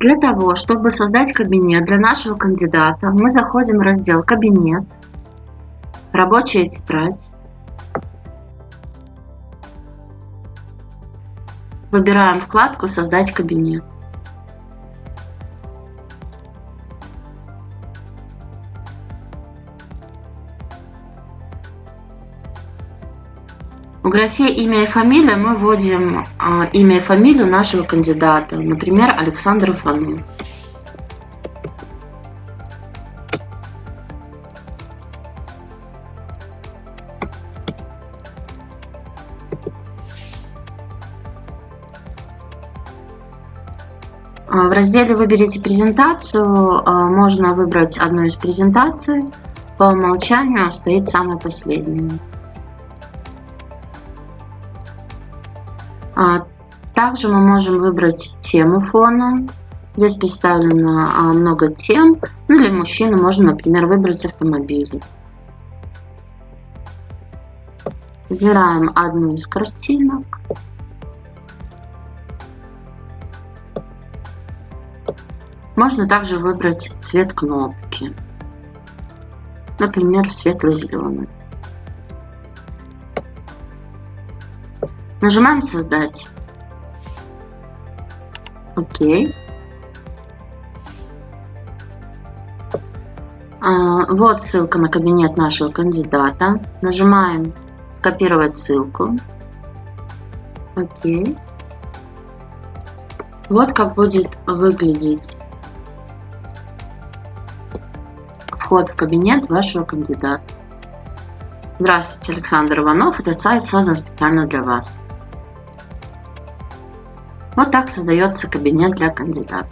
Для того, чтобы создать кабинет для нашего кандидата, мы заходим в раздел «Кабинет», «Рабочая тетрадь», выбираем вкладку «Создать кабинет». В графе «Имя и фамилия» мы вводим а, имя и фамилию нашего кандидата, например, Александр Фанов. А, в разделе «Выберите презентацию» а, можно выбрать одну из презентаций. По умолчанию стоит самая последняя. Также мы можем выбрать тему фона. Здесь представлено а, много тем. Ну, для мужчины можно, например, выбрать автомобили. Выбираем одну из картинок. Можно также выбрать цвет кнопки. Например, светло-зеленый. Нажимаем «Создать». Окей. А, вот ссылка на кабинет нашего кандидата. Нажимаем «Скопировать ссылку». Окей. Вот как будет выглядеть вход в кабинет вашего кандидата. Здравствуйте, Александр Иванов. Этот сайт создан специально для вас. Вот так создается кабинет для кандидата.